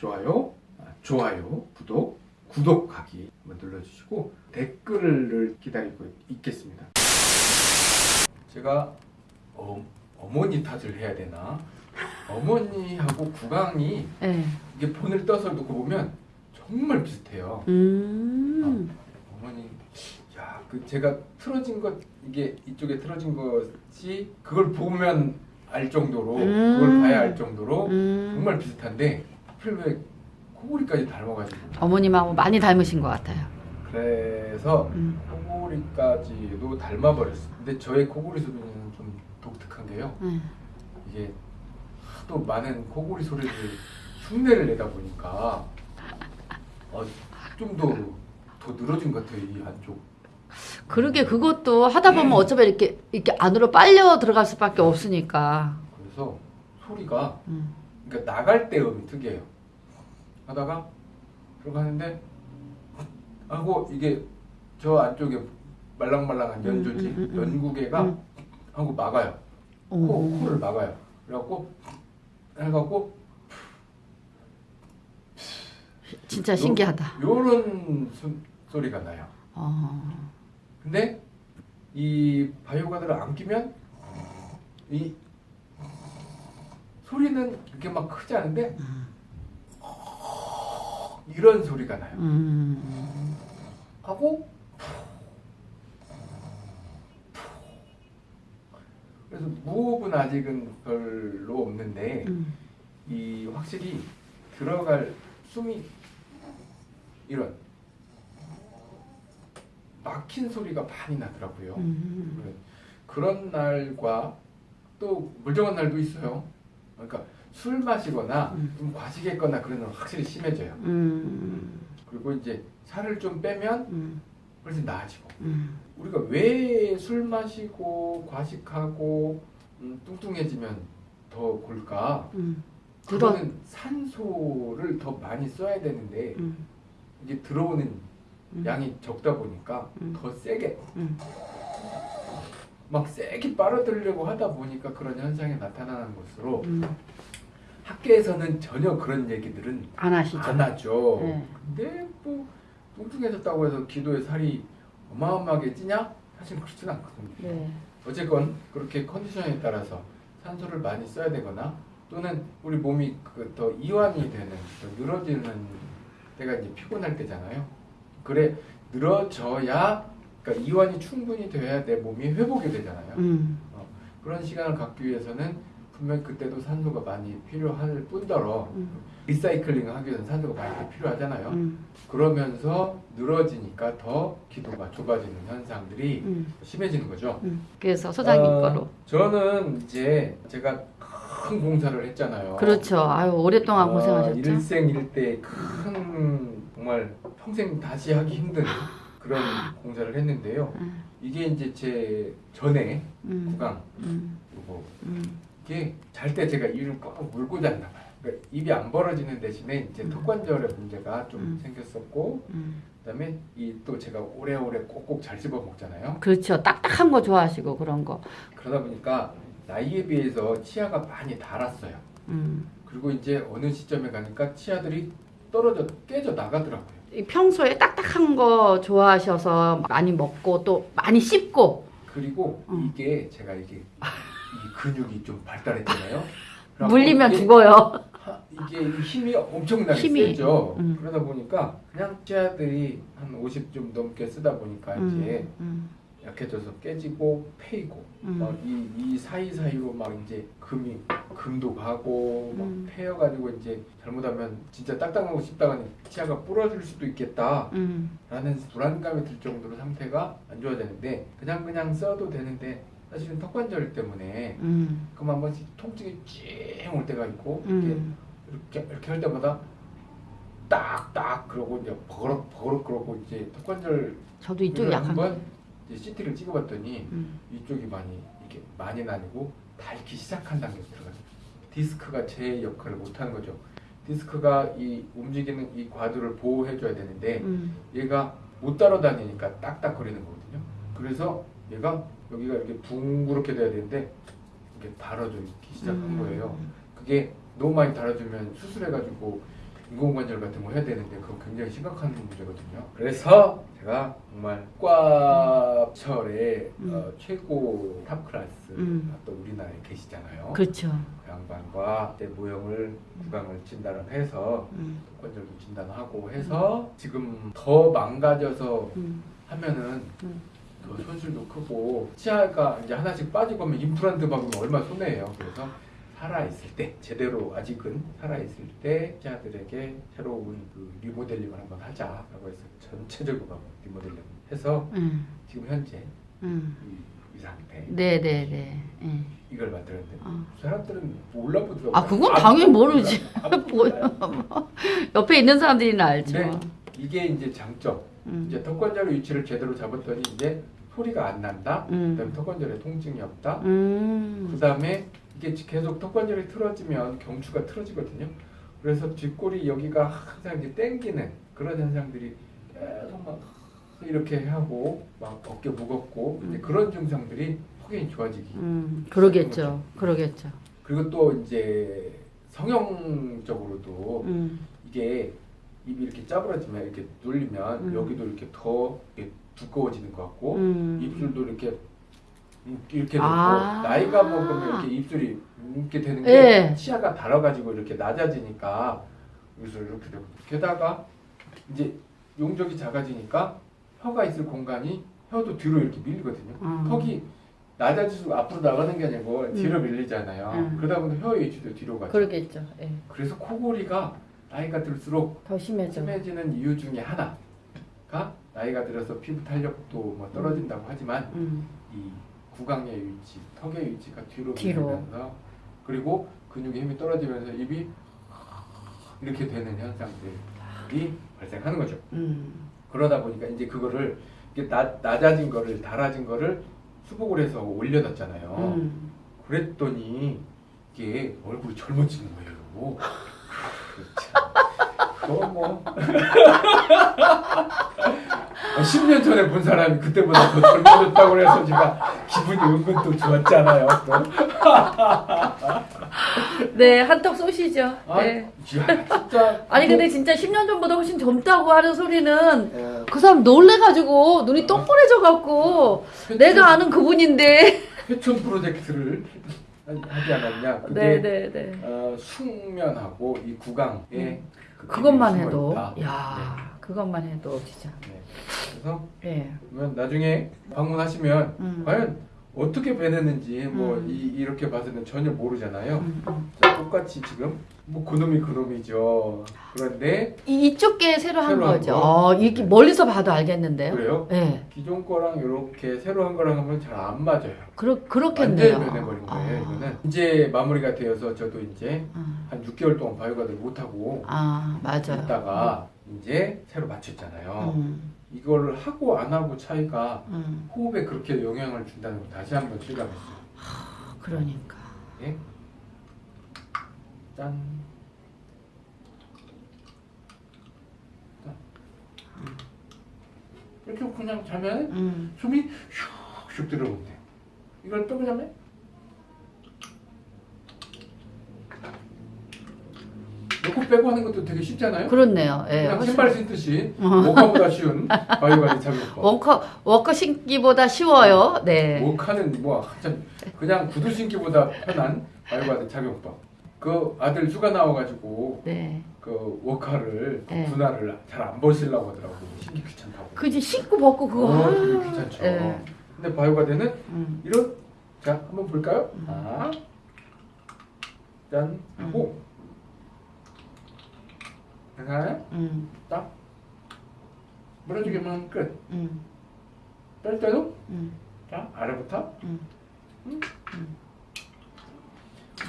좋아요, 아, 좋아요, 구독, 구독하기 한번 눌러주시고 댓글을 기다리고 있겠습니다. 제가 어, 어머니 탓을 해야 되나? 어머니하고 구강이 네. 이게 본을 떠서 놓고 보면 정말 비슷해요. 음. 어머니, 야, 그 제가 틀어진 것 이게 이쪽에 틀어진 것이 그걸 보면 알 정도로 음. 그걸 봐야 알 정도로 음. 정말 비슷한데 하필 왜 코골이까지 닮아가지고 어머님하고 많이 닮으신 것 같아요. 그래서 음. 코골이까지도 닮아버렸어요. 근데 저의 코골이 소리는 좀 독특한 게요. 네. 이게 하도 많은 코골이 소리를 흉내를 내다 보니까 어, 좀더 더 늘어진 것 같아요 이 한쪽. 그러게 그것도 하다 보면 어쩌면 이렇게 이렇게 안으로 빨려 들어갈 수밖에 없으니까. 그래서 소리가 음. 그러니까 나갈 때 음이 특이해요. 하다가 들어가는데 하고 이게 저 안쪽에 말랑말랑한 연조지 음, 음, 음, 음. 연구개가 음. 하고 막아요. 코, 오. 코를 막아요. 그래갖고 해갖고 진짜 신기하다. 요런 소, 소리가 나요. 어. 근데 이 바이오가드를 안 끼면 이 소리는 이렇게 막 크지 않은데 이런 소리가 나요. 음. 하고 그래서 무호흡은 아직은 별로 없는데 음. 이 확실히 들어갈 숨이 이런 막힌 소리가 많이 나더라고요. 음. 그런 날과 또 멀쩡한 날도 있어요. 그러니까 술 마시거나 음. 좀 과식했거나 그런 날 확실히 심해져요. 음. 그리고 이제 살을 좀 빼면 음. 훨씬 나아지고. 음. 우리가 왜 술 마시고 과식하고 음, 뚱뚱해지면 더 골까? 그거는 산소를 더 많이 써야 되는데 음. 이게 들어오는 음. 양이 적다 보니까 음. 더 세게 음. 막 세게 빨아들이려고 하다 보니까 그런 현상이 나타나는 것으로 음. 학계에서는 전혀 그런 얘기들은 안 하시죠? 안 하죠. 네. 근데 뭐 뚱뚱해졌다고 해서 기도에 살이 어마어마하게 찌냐? 사실 그렇진 않거든요. 네. 어쨌건 그렇게 컨디션에 따라서 산소를 많이 써야 되거나 또는 우리 몸이 그 더 이완이 되는 더 늘어지는 때가 이제 피곤할 때잖아요. 그래 늘어져야 그러니까 이완이 충분히 돼야 내 몸이 회복이 되잖아요. 음. 그런 시간을 갖기 위해서는 분명 그때도 산소가 많이 필요할 뿐더러 음. 리사이클링을 하기 위해서는 산소가 많이 필요하잖아요. 음. 그러면서 늘어지니까 더 기도가 좁아지는 현상들이 음. 심해지는 거죠. 음. 그래서 소장님 어, 거로. 저는 이제 제가 큰 공사를 했잖아요. 그렇죠. 아유 오랫동안 어, 고생하셨죠. 일생일대 큰 정말 평생 다시 하기 힘든 그런 공사를 했는데요. 음. 이게 이제 제 전에 음. 구강 음. 요거 음. 이게 잘 때 제가 입을 꽉 물고 잤나 봐요. 그러니까 입이 안 벌어지는 대신에 이제 음. 턱관절에 문제가 좀 음. 생겼었고 음. 그다음에 이 또 제가 오래오래 꼭꼭 잘 씹어 먹잖아요. 그렇죠. 딱딱한 거 좋아하시고 그런 거. 그러다 보니까 나이에 비해서 치아가 많이 닳았어요. 음. 그리고 이제 어느 시점에 가니까 치아들이 떨어져 깨져 나가더라고요. 이 평소에 딱딱한 거 좋아하셔서 많이 먹고 또 많이 씹고. 그리고 음. 이게 제가 이게 이 근육이 좀 발달했잖아요. 물리면 이게 죽어요. 하- 이게 힘이 엄청나게 힘이. 세죠. 음. 그러다 보니까 그냥 치아들이 한 50 좀 넘게 쓰다 보니까 이제 음. 약해져서 깨지고 패이고 음. 막이 이 사이 사이로 막 이제 금이 금도 가고 막 음. 패여가지고 이제 잘못하면 진짜 딱딱하고 씹다가 치아가 부러질 수도 있겠다라는 음. 불안감이 들 정도로 상태가 안 좋아지는데 그냥 그냥 써도 되는데 사실은 턱관절 때문에 음. 그럼 한 번씩 통증이 찡올 때가 있고 음. 이렇게 이렇게 이렇게 할 때마다 딱딱 그러고 이제 버럭 버럭 그러고 이제 턱관절 저도 이쪽이 약한 거. CT를 찍어봤더니 음. 이쪽이 많이 이게 많이 나뉘고 닳기 시작한 단계에 들어가요. 디스크가 제 역할을 못하는 거죠. 디스크가 이 움직이는 이 과도를 보호해줘야 되는데 음. 얘가 못 따라다니니까 딱딱거리는 거거든요. 그래서 얘가 여기가 이렇게 둥그렇게 돼야 되는데 이게 달아져 있기 시작한 음. 거예요. 그게 너무 많이 달아주면 수술해가지고 인공관절 같은 거 해야 되는데 그거 굉장히 심각한 문제거든요. 그래서 제가 정말 관절의 음. 어, 최고 top class 음. 또 우리나라에 계시잖아요. 그렇죠. 그 양반과 내 모형을 구강을 진단을 해서 음. 관절도 진단하고 해서 지금 더 망가져서 음. 하면은 음. 더 손실도 크고 치아가 이제 하나씩 빠지고 하면 임플란트 박으면 얼마 손해예요. 그래서 살아 있을 때 제대로 아직은 살아 있을 때 치아들에게 새로운 그 리모델링을 한번 하자라고 해서 전체적으로 한번 리모델링 해서 음. 지금 현재 음. 이, 이 상태 네, 네, 네. 예. 이걸 만들었는데 어. 사람들은 몰라보더라고요. 아, 그건 아, 당연히 몰라. 모르지. 옆에 있는 사람들이나 알죠. 네. 이게 이제 장점. 음. 이제 턱관절의 위치를 제대로 잡았더니 이제 소리가 안 난다. 음. 그다음에 턱관절에 통증이 없다. 음. 그다음에 이게 계속 턱관절이 틀어지면 경추가 틀어지거든요. 그래서 뒷골이 여기가 항상 이제 땡기는 그런 현상들이 계속 막 이렇게 하고 막 어깨 무겁고 이제 음. 그런 증상들이 확연히 좋아지기. 음. 그러겠죠. 그러겠죠. 그리고 또 이제 성형적으로도 음. 이게 입이 이렇게 짜부러지면 이렇게 눌리면 음. 여기도 이렇게 더 이렇게 두꺼워지는 것 같고 음. 입술도 이렇게 이렇게 되고 아. 나이가 먹으면 이렇게 입술이 이렇게 되는 게 예. 치아가 달아가지고 이렇게 낮아지니까 입술 이렇게 되고 게다가 이제 용적이 작아지니까 혀가 있을 공간이 혀도 뒤로 이렇게 밀리거든요. 음. 턱이 낮아질수록 앞으로 나가는 게 아니고 뒤로 밀리잖아요. 음. 그러다 보면 혀 위치도 뒤로 가죠. 그러겠죠. 예. 그래서 코골이가 나이가 들수록 더 심해져. 심해지는 이유 중에 하나가 나이가 들어서 피부 탄력도 뭐 떨어진다고 하지만 음. 이 구강의 위치, 턱의 위치가 뒤로. 밀리면서 그리고 근육의 힘이 떨어지면서 입이 이렇게 되는 현상들이 발생하는 거죠. 음. 그러다 보니까 이제 그거를 이게 낮, 낮아진 거를 달아진 거를 수복을 해서 올려놨잖아요. 음. 그랬더니 이게 얼굴이 젊어지는 거예요. 너뭐 10년 전에 본 사람이 그때보다 더 젊어졌다고 그래서 제가 기분이 은근 또 좋았잖아요. 또. 네, 한턱 쏘시죠. 아, 네. 야, 진짜. 아니 근데 진짜 10년 전보다 훨씬 젊다고 하는 소리는 어, 그 사람 놀래가지고 눈이 동그래져갖고 회춘- 내가 아는 그분인데. 회춘 프로젝트를 하지 않았냐? 그게 네, 네, 네. 어, 숙면하고 이 구강에 그 그것만 해도, 있다. 야, 그것만 해도 진짜. 네. 네. 그래서 예. 그러면 나중에 방문하시면 음. 과연 어떻게 배냈는지 뭐 음. 이, 이렇게 봐서는 전혀 모르잖아요. 음, 음. 자, 똑같이 지금 뭐 그놈이 그놈이죠. 그런데 이- 이쪽 게 새로 한 새로 한 거죠. 거. 어, 이게 멀리서 봐도 알겠는데요. 그래요? 예. 기존 거랑 이렇게 새로 한 거랑 하면 잘 안 맞아요. 그러, 그렇겠네요. 완전히 변해버린 거예요. 아. 이거는 이제 마무리가 되어서 저도 이제 아, 한 6개월 동안 바이오가드를 못 하고 아, 맞아요. 있다가 이제 새로 맞췄잖아요. 음, 이거를 하고 안 하고 차이가 음, 호흡에 그렇게 영향을 준다는 걸 다시 한번 실감했어요. 그러니까. 예? 짠. 짠. 이렇게 그냥 자면 음, 숨이 슉슉 들어오는데 이걸 또 자면 넣고 빼고 하는 것도 되게 쉽잖아요. 그렇네요. 예. 그냥 훨씬- 신발 신듯이 워카보다 쉬운 바이오가드 착용법. 원커 워커 신기보다 쉬워요. 네. 워카는 뭐 한참 그냥 구두 신기보다 편한 바이오가드 착용법. 그 아들 휴가 나와가지고 네. 그 워카를 네. 군화를 잘 안 벗으려고 하더라고 신기 귀찮다고. 그지 신고 벗고 그거. 어, 아, 되게 귀찮죠. 예. 근데 바이오가드는 음, 이런 자 한번 볼까요? 음. 아, 짠 하나 음, 딱 물어주기만 끝. 음, 뺄 때도 음, 자 아래부터 음.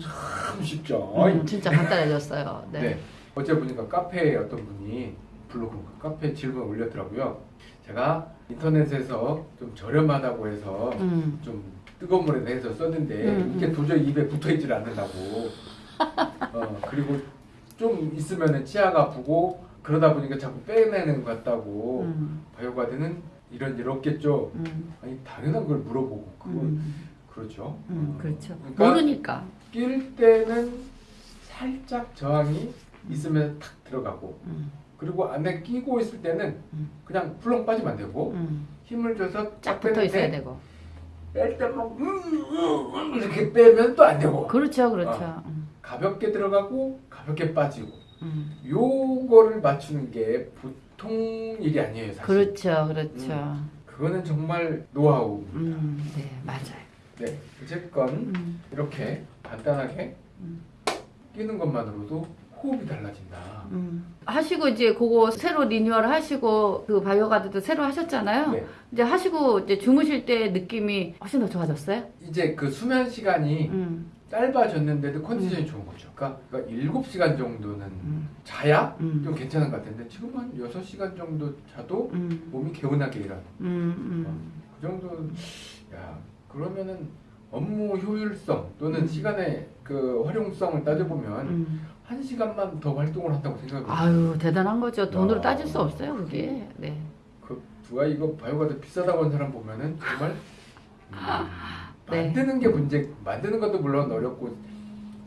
참 쉽죠. 음, 진짜 간단해졌어요. 네. 네. 어제 보니까 카페에 어떤 분이 블로그 카페 질문 올렸더라고요. 제가 인터넷에서 좀 저렴하다고 해서 음, 좀 뜨거운 물에 대해서 썼는데 음, 이게 도저히 입에 붙어 있질 않는다고. 어, 그리고 좀 있으면은 치아가 아프고 그러다 보니까 자꾸 빼내는 것 같다고. 음, 바이오가드는 이런 일 없겠죠. 음, 아니 당연한 걸 물어보고 그거 음, 그렇죠. 음, 어. 그렇죠. 그러니까 모르니까. 낄 때는 살짝 저항이 있으면 탁 들어가고 음, 그리고 안에 끼고 있을 때는 음. 그냥 훌렁 빠지면 안 되고 음. 힘을 줘서 쫙 붙어 있어야 되고. 뺄 때막 음, 음, 이렇게 빼면 또 안 되고 그렇죠, 그렇죠. 어. 음, 가볍게 들어가고 가볍게 빠지고 음. 요거를 맞추는 게 보통 일이 아니에요 사실 그렇죠, 그렇죠. 그거는 정말 노하우입니다 음, 네, 맞아요. 네 어쨌건 음, 이렇게 간단하게 음. 끼는 것만으로도 호흡이 달라진다 음. 하시고 이제 그거 새로 리뉴얼 하시고 그 바이오가드도 새로 하셨잖아요. 네. 이제 하시고 이제 주무실 때 느낌이 훨씬 더 좋아졌어요? 이제 그 수면 시간이 음, 짧아졌는데도 컨디션이 좋은 거죠 그러니까, 그러니까 7시간 정도는 음, 자야 음. 좀 괜찮은 것 같은데 지금 한 6시간 정도 자도 음, 몸이 개운하게 일어나 음, 음. 그 정도 야 그러면은 업무 효율성 또는 음. 시간의 그 활용성을 따져보면 음. 한 시간만 더 활동을 한다고 생각해요. 아유 대단한 거죠. 돈으로 야. 따질 수 없어요 그게. 네. 그 누가 이거 바이오가드 비싸다고 하는 사람 보면은 정말 음, 네. 만드는 게 문제 만드는 것도 물론 어렵고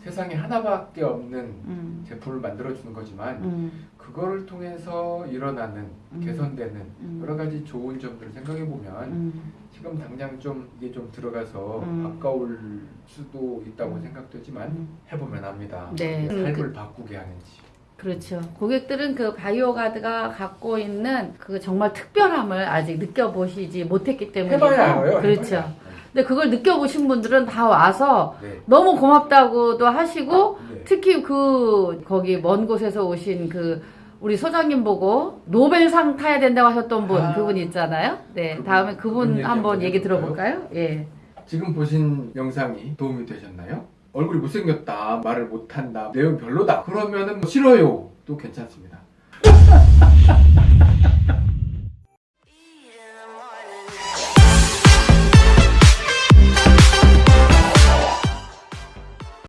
세상에 하나밖에 없는 음, 제품을 만들어 주는 거지만 음, 그거를 통해서 일어나는 음. 개선되는 음. 여러 가지 좋은 점들을 생각해 보면 음, 지금 당장 좀 이게 좀 들어가서 음. 아까울 수도 있다고 음. 생각되지만 음. 해보면 압니다. 네. 음, 삶을 바꾸게 하는지. 그렇죠. 고객들은 그 바이오가드가 갖고 있는 그 정말 특별함을 아직 느껴보시지 못했기 때문에 해봐야 알아요. 그렇죠. 해봐야. 근데 그걸 느껴보신 분들은 다 와서 네. 너무 고맙다고도 하시고 네. 특히 그 거기 먼 곳에서 오신 그 우리 소장님 보고 노벨상 타야 된다고 하셨던 분 아. 그분 있잖아요. 네, 그분, 다음에 그분 얘기 한번 얘기? 들어볼까요? 예. 지금 보신 영상이 도움이 되셨나요? 얼굴이 못생겼다, 말을 못한다, 내용 별로다. 그러면은 뭐 싫어요. 도 괜찮습니다.